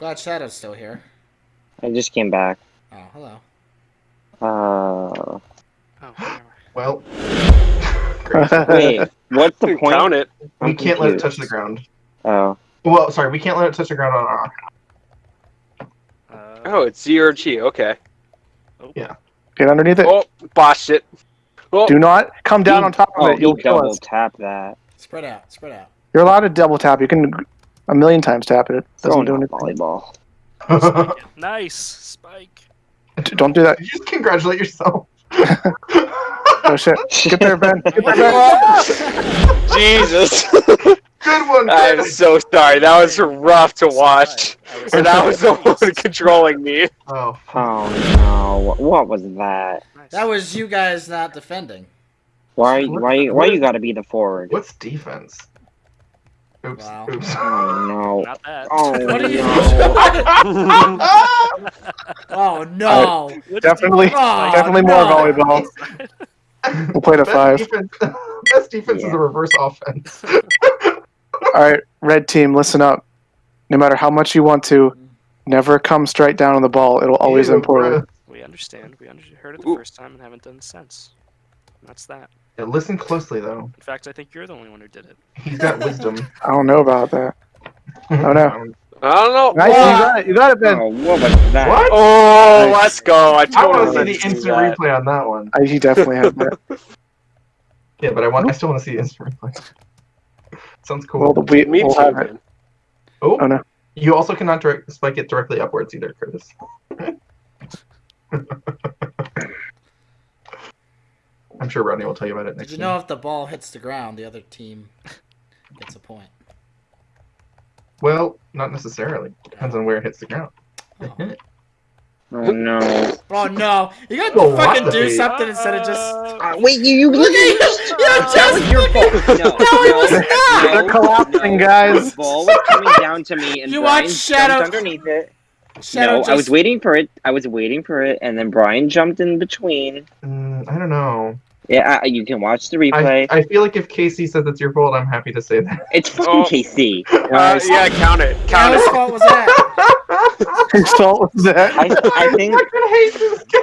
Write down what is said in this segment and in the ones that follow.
glad Shadow's still here. I just came back. Oh, hello. Uh, Oh. Well, wait, what's the point? Count it. we I'm can't let it touch the ground. Oh, Well, sorry, we can't let it touch the ground on our. Uh, Oh, it's zero G. Okay. Yeah. Get underneath it. Oh, botched it. Oh, Do not come down He- on top of oh, it. You'll he kill double us. tap that. Spread out, spread out. You're allowed to double tap. You can a million times tap it. It doesn't Throwing do out anything. volleyball. spike. Nice spike. D- Don't do that. you just congratulate yourself. Oh shit. Get there, Ben. Get there, Ben. Jesus. Good one. I'm so sorry. That was rough to watch. I was And that was the one controlling me. Oh, Oh no! What, what was that? That was you guys not defending. Why? Why? Why you gotta be the forward? what's defense? Oops. Wow. Oops. Oh no! Not that. Oh What are you no! Oh no! What's Definitely- Oh, Definitely no. more volleyball. We'll play to Best five. Defense, best defense is a reverse offense. All right, red team, listen up. No matter how much you want to, mm-hmm. never come straight down on the ball. It'll always Ew, end poorly. We understand. We under- heard it the Ooh. first time and haven't done since. And that's that. Yeah, listen closely though. In fact, I think you're the only one who did it. He's got wisdom. I don't know about that. Oh no! I don't know. Nice, you got it. You got it, Ben. Oh, what was that? What? Oh, Nice. let's go. I I totally want to see the instant that. replay on that one. I, he definitely had that. Yeah, but I want. I still want to see the instant replay. Sounds cool. Well, the we, Me we'll too, have oh, Oh no! you also cannot direct spike it directly upwards either, Curtis. I'm sure Rodney will tell you about it Did next you year. know if the ball hits the ground, the other team gets a point? Well, not necessarily. Depends on where it hits the ground. Oh, Oh no! oh no! You got Oh, to fucking do the- something instead of just. Uh, Uh, wait, you you Look at you! You just your fault. No, No, it was not! They're collapsing, guys. The ball was coming down to me, and You Brian watched Shadow- underneath it. Shadow no, just... I was waiting for it. I was waiting for it, and then Brian jumped in between. Mm, I don't know. Yeah, I, you can watch the replay. I feel like if Casey says it's your fault, I'm happy to say that. it's fucking Oh. Casey. Uh, yeah, count it. Count Whose it. fault was that? Whose fault was that? I, I think I hate this game.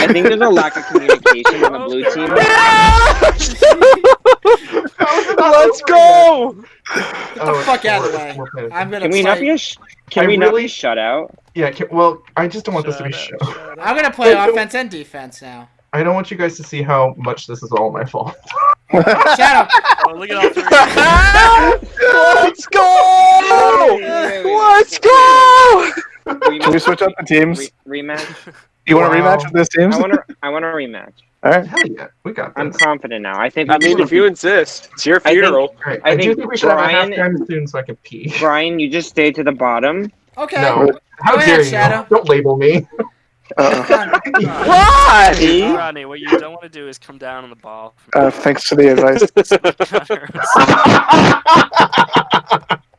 I think there's a lack of communication on the blue team. Yeah! Let's go. Get the fuck out of the way. I'm gonna Can we not play. be a sh- Can I we not really- be shut out? Yeah, can, well, I just don't want this to be shut show. up, shut up. I'm gonna play offense and defense now. I don't want you guys to see how much this is all my fault. Shadow. Oh, look at all three. Let's go. Let's go. Can we switch up the teams? Re- rematch. You want a Wow. rematch with this teams? I want to. I want a rematch. All right. Hell yeah, we got I'm confident now. I think. I mean, if you insist, it's your I think- funeral. Alright, I I, do think think we should have a Brian- halftime soon so I can pee. Brian, you just stay to the bottom. Okay. No, how Go ahead, dare you? Shadow. Don't label me. Uh, Why? See? Rodney, what you don't want to do is come down on the ball. uh, thanks for the advice.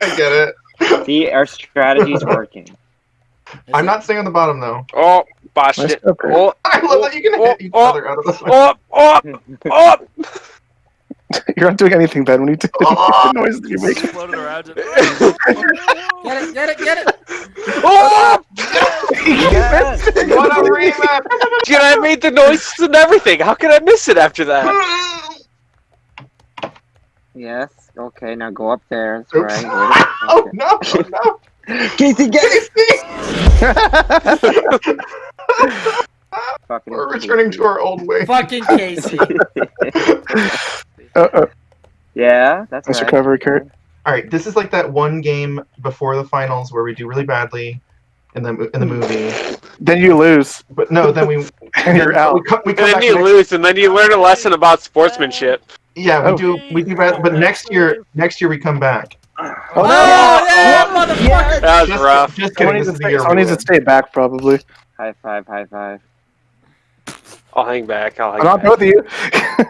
I get it. See, our strategy's working. Is I'm it? not staying on the bottom though. Oh, botched it. job, Chris. Oh, I love that you can Oh, hit each oh, other out of the oh, oh, oh. You're not doing anything, Ben. We need to Oh. the noise that you're making. Floated around. it. Get it, get it, get it. Oh! Yes. What a rematch! Dude, I made the noises and everything. How could I miss it after that? yes. Okay. Now go up there. That's Oops. right. Oh no! Oh, no! Casey, get it. Casey! Fucking We're returning to our old way. Fucking Casey. Uh, uh, Yeah, that's nice right. recovery, Kurt. All right, this is like that one game before the finals where we do really badly in the in the movie, Then you lose, but no, then we and you're we out. come, we And then you next- lose, and then you learn a lesson about sportsmanship. Yeah, we Oh. do we do bad, but next year next year we come back. Oh, Oh, no! yeah, motherfucker. That was Just, rough. just kidding. needs This to is the stay, year someone we needs to stay back, probably. High five, high five. I'll hang back. I'll hang I'm not back. both of you.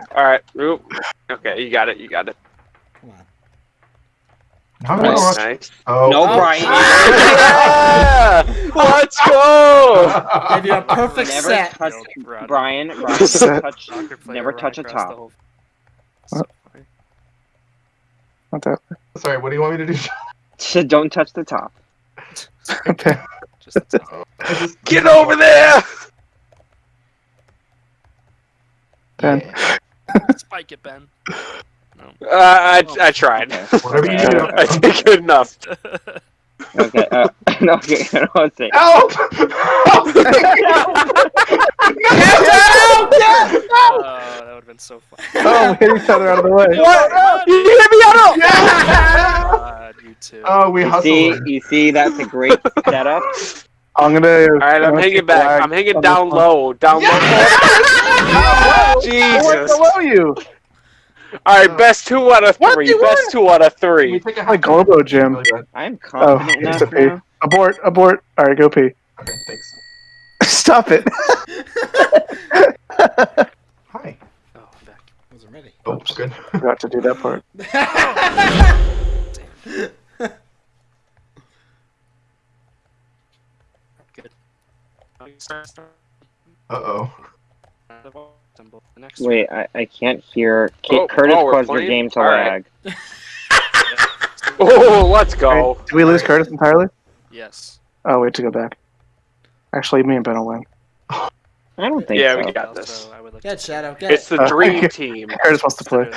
All right. Oop. Okay, you got it. You got it. Come on. Nice. much? nice. Oh. No, Oh. Brian. yeah! Let's go! Gave you a perfect Never set. touch Rodney. Brian. Brian, never Set. touch. Soccer Never touch a top. whole- What? Not that. Sorry, what do you want me to do? so Don't touch the top. Ben, Just I just- Get over there! Ben. Yeah. spike it, Ben. No. Uh, I, I tried. Okay. Whatever you Okay. do. I did good enough. Okay. Uh, no, okay. I don't want to say. Help! Oh, that would have been so fun. oh, we hit each other out of the way. What? You hit me out! God, you too. oh, we You hustled. see, you see, that's a great setup. I'm gonna. Alright, I'm hanging back. I'm hanging down low. Down low. I went Jesus. below you. Alright, best two out of three. Best two out of Can we three. take a Like Globo Gym. Really bad. I'm Oh, confident it's enough a pee. now. Abort, abort. All right, go pee. Okay, thanks. Stop it. Hi. Oh, I'm back. Wasn't ready. Oh, good. Forgot to do that part. Oh, you start- start- Uh oh. symbol. The next Wait, I, I can't hear. Kate, Oh, Curtis oh, caused your game to Alright. lag. Oh, let's go. Did we lose Curtis entirely? Yes. Oh, wait to go back. Actually, me and Ben will win. I don't think Yeah, so. we got Also, this. Like Get Shadow. Get It's it. the Uh, dream team. Curtis wants to play.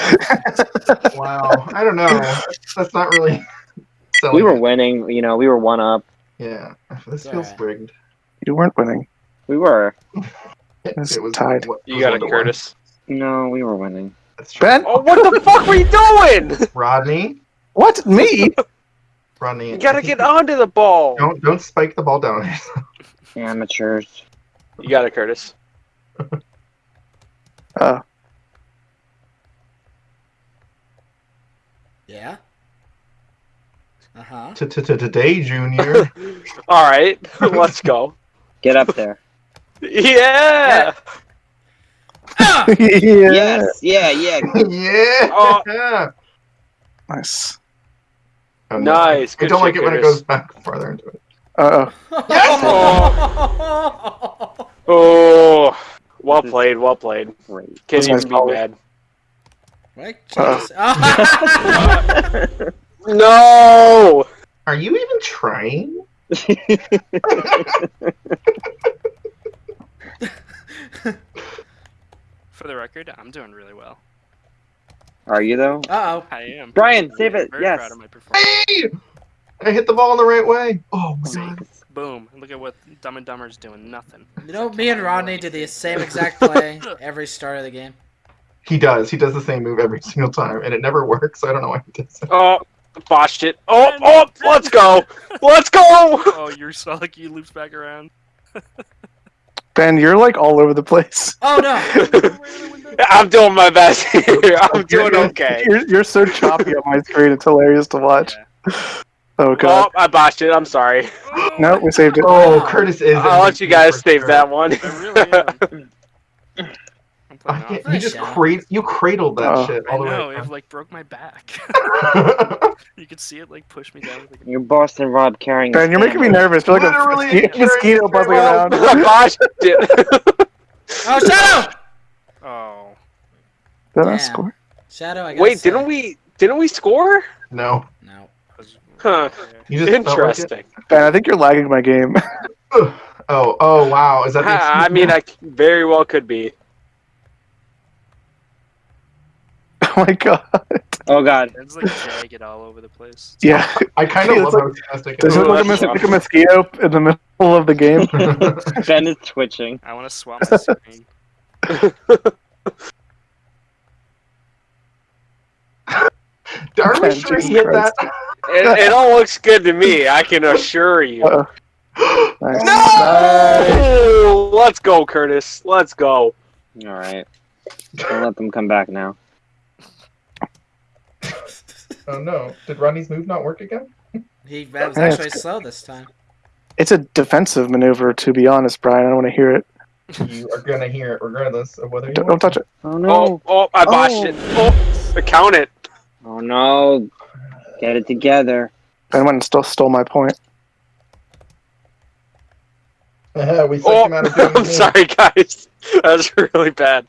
Wow. I don't know. That's not really. selling We were it. winning. You know, we were one up. Yeah. This It's feels alright. rigged. You weren't winning. We were. It, it was tied. what- You was got it, to one. Curtis. No, we were winning. Ben? Oh, what the fuck were you doing? Rodney. What? Me? Rodney. You gotta I think get onto the ball. Don't don't spike the ball down. Amateurs. You got it, Curtis. Uh, Yeah. Uh huh. To to to today, Junior. All right, let's go. Get up there. Yeah. yeah. Yes. Yeah. Yeah. yeah. Oh. Nice. Oh, no. Nice. I don't like shit, it when it goes back farther into it. Uh Oh, oh. well played. Well played. Great. Can't That's even nice be mad. Right? Uh. No. Are you even trying? For the record, I'm doing really well. Are you though? Uh I am. Brian, save it, Very yes. proud of my performance. Hey! I hit the ball in the right way. Oh my god. Boom. Look at what Dumb and Dumber's doing. Nothing. oh. You know, me and Rodney did the same exact play every start of the game. He does. He does the same move every single time, and it never works. I don't know why he does it. Oh, botched it. Oh, oh, let's go. Let's go. Oh, you saw like you loops back around. Ben, you're like all over the place. Oh no! I'm doing my best here. I'm doing okay. You're, you're so choppy on my screen. It's hilarious to watch. Yeah. Oh god. Oh, I botched it. I'm sorry. No, we saved it. Oh, Curtis is. I'll let you guys for save sure. that one. I really am. I'm I playing can't, you just Nice, cra- you cradled that Oh. shit I all the know, way. it like broke my back. you could see it like push me down. Like, You're Boston Rob carrying. Ben, you're making me nervous. You're like a mosquito, mosquito buzzing ball. Oh, around. I botched it. Oh, Shadow! oh, Did I score? Shadow, I gotta Wait, say. didn't we? Didn't we score? no, No. 'cause- Huh. you just felt like? Interesting. Ben, I think you're lagging my game. Oh, oh, wow. Is that? the I mean. I very well could be. oh my god. Oh god. It's like jagged all over the place. Yeah. I kind of It's love like- how spastic. Does it look like a, that's mos- like a mosquito in the middle of the game? Ben is twitching. I want to swap my screen. Are we Ben, sure he Jesus hit that? It, it all looks good to me. I can assure you. Uh-oh. Nice. Oh, let's go, Curtis. Let's go. All right. Don't let them come back now. Oh no! Did Rodney's move not work again? He that was actually good. slow this time. It's a defensive maneuver, to be honest, Brian. I don't want to hear it. You are gonna hear it regardless of whether you Don't, don't touch it. Oh Oh, no. oh, oh I botched Oh. it. Oh, count it. Oh no. Get it together. Ben went and still stole my point. to. we Oh, him out of I'm sorry, guys. That was really bad.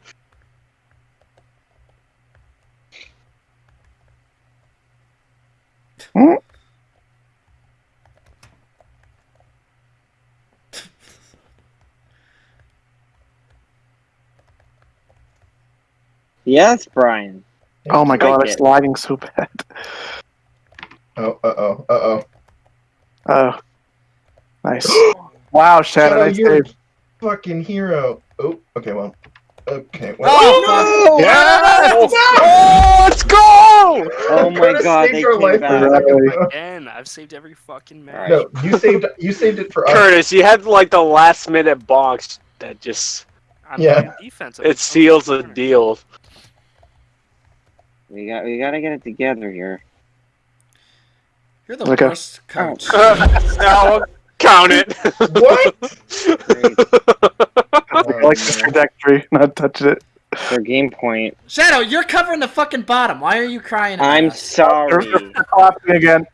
Yes, Brian. Oh my god, Spike it's it. lagging so bad. Oh, uh oh, uh oh. Oh, nice. wow, Shadow, Shadow, nice you're save. a fucking hero. Oh, okay, well. Okay, well. Oh, fuck. Yes! Oh, let's go! Oh my god, they came life back. for a second, though. Again, I've saved every fucking match. No, you saved you saved it for us. Curtis, you had like the last minute box that just I'm Yeah. defense. It seals don't the deal. We got we gotta get it together here. You're the Okay. worst coach. Oh. no, count it. What? I like the trajectory, not touching it. For game point. Shadow, you're covering the fucking bottom. Why are you crying? I'm us? sorry. They're clapping again.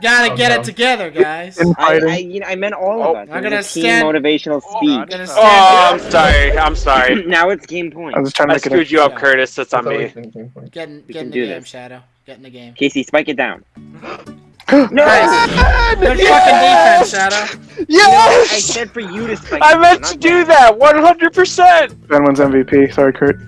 Gotta Oh, get no. it together, guys. I, I fighting. you know I meant all Oh, of us. I'm gonna was team stand- motivational Oh, speech. I'm gonna Oh, oh, I'm sorry. I'm sorry. now it's game point. I was trying to I make it. screwed you up, Yeah. Curtis. That's on me. Getting, been game point. Get in, We can do the game, this. Shadow. Getting the game. Casey, spike it down. Nice. Good fucking defense, Shadow. I said for you to spike I meant to do that 100%. Ben wins MVP. Sorry, Kurt.